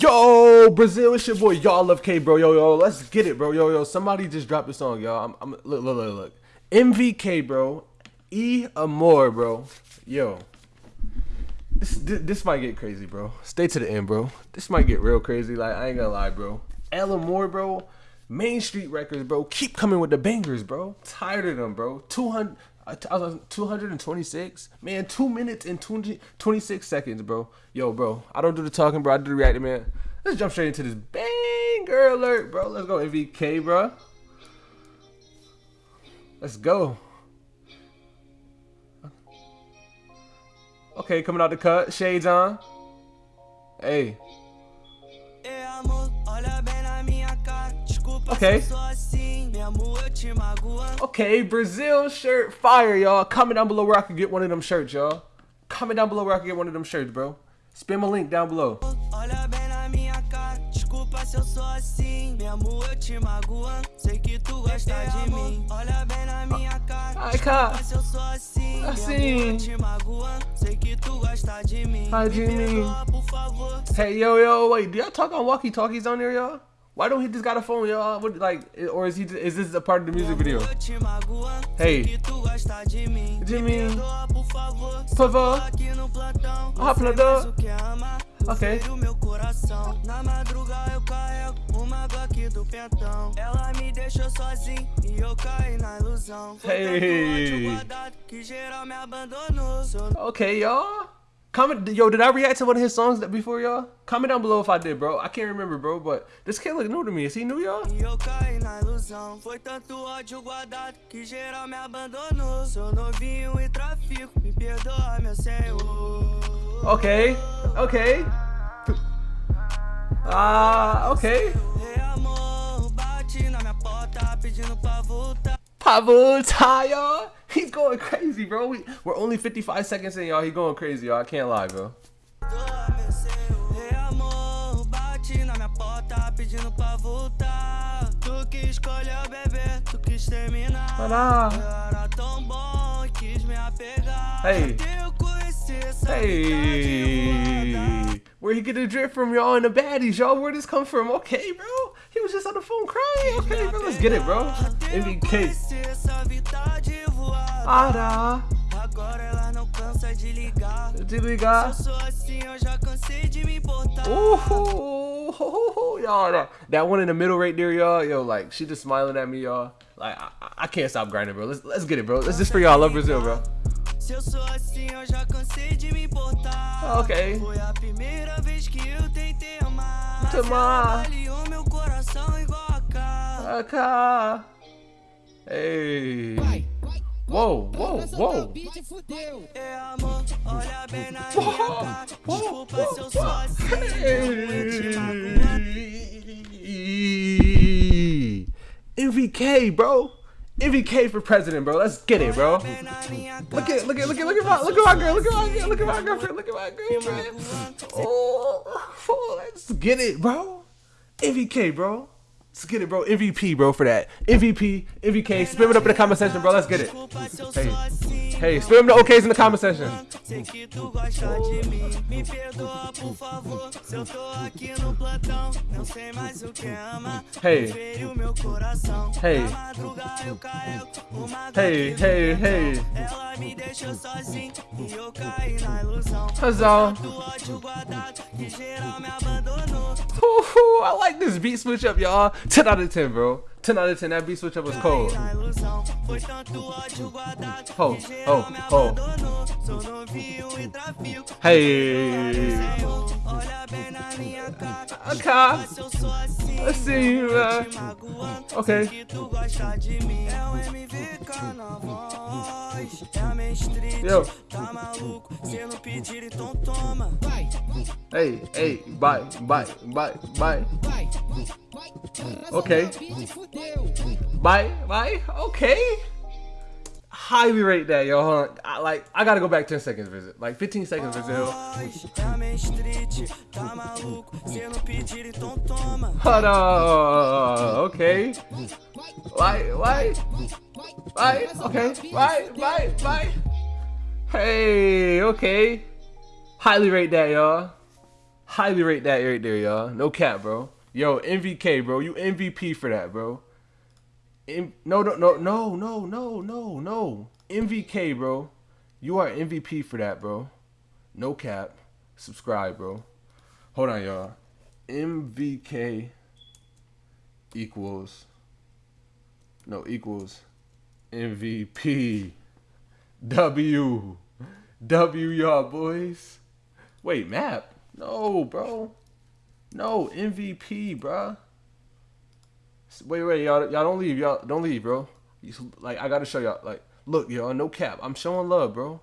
Yo, Brazil, it's your boy. Y'all love K, bro. Yo, yo, let's get it, bro. Yo, yo, somebody just dropped a song, y'all. I'm, I'm look, look, look, look. MVK, bro. E Amor, bro. Yo, this, this this might get crazy, bro. Stay to the end, bro. This might get real crazy. Like I ain't gonna lie, bro. El Amor, bro. Main Street Records, bro. Keep coming with the bangers, bro. Tired of them, bro. 200. Uh, I 226 man 2 minutes and 20, 26 seconds bro yo bro i don't do the talking bro i do the reacting man let's jump straight into this banger alert bro let's go mvk bro let's go okay coming out the cut shades on hey Okay. Okay, Brazil shirt fire, y'all. Comment down below where I can get one of them shirts, y'all. Comment down below where I can get one of them shirts, bro. Spam a link down below. Hey, yo, yo, wait. Do y'all talk on walkie-talkies on there, y'all? Why don't he just got a phone, y'all? What, like, or is he? Is this a part of the music video? Hey, Jimmy, por favor, na door. Ok. Na madruga eu carrego uma Glock do pentão. Ela me deixou sozinho e eu caí na ilusão. Hey. que geral me abandonou. Okay, y'all. Comment, yo, did I react to one of his songs that before y'all? Comment down below if I did, bro. I can't remember, bro, but this kid look new to me. Is he new, y'all? Okay, okay. Ah, uh, okay. Pra voltar, y'all. He's going crazy, bro. We, we're only 55 seconds in, y'all. He going crazy, y'all. I can't lie, bro. Hey. Hey. Where he get a drip from y'all and the baddies, y'all? Where this come from? Okay, bro. He was just on the phone crying. Okay, bro. Let's get it, bro. MVK. Para. Agora ela não cansa de ligar. De ligar. Se eu sou assim, eu já cansei de me importar. Ooh, y'all, that one in the middle right there, y'all. Yo, like she just smiling at me, y'all. Like I, I can't stop grinding, bro. Let's let's get it, bro. Let's just for y'all. Love Brazil, bro. Se eu sou assim, eu já cansei de me importar. Ok. Foi a primeira vez que eu tentei amar. Mas ela meu coração igual a cá. A cá. Ei. Vai. Uou, uou, uou. É amor, olha bem na minha Desculpa se eu sou assim. MVK, bro. MVK for president, bro. Let's get it, bro. Look at, look at, look at, look at my, look at my girl, look at my girl, look at my girlfriend, look at my girlfriend. Oh, let's get it, bro. MVK, bro. Let's get it, bro. MVP, bro, for that. MVP, MVK. Spam it up in the comment section, bro. Let's get it. Hey, hey, spam the OKs in the comment section. Hey, hey, hey, hey, hey. Huzzah. I like this beat switch up, y'all. 10 out of 10, bro. 10 out of 10. That beat switch up was cold. Ho, ho, ho. Hey. Okay. Let's see you, man. Okay. Yo. Hey, hey, bye, bye, bye, bye. Okay. Bye, bye. Okay. Highly rate that, yo. Hold on. I, like, I gotta go back 10 seconds visit. Like, 15 seconds visit. Hold on. Okay. Why? Why? Why? Okay. Why? Why? Why? Hey. Okay. Highly rate that, y'all. Highly rate that right there, y'all. No cap, bro. Yo, MVK, bro. You MVP for that, bro. No, no, no, no, no, no, no, no. MVK, bro. You are MVP for that, bro. No cap. Subscribe, bro. Hold on, y'all. MVK equals no equals MVP. W. W y'all boys. Wait, map. No, bro. No, MVP, bro. Wait, wait, y'all, y'all don't leave, y'all don't leave, bro. Like I gotta show y'all. Like, look, y'all, no cap. I'm showing love, bro.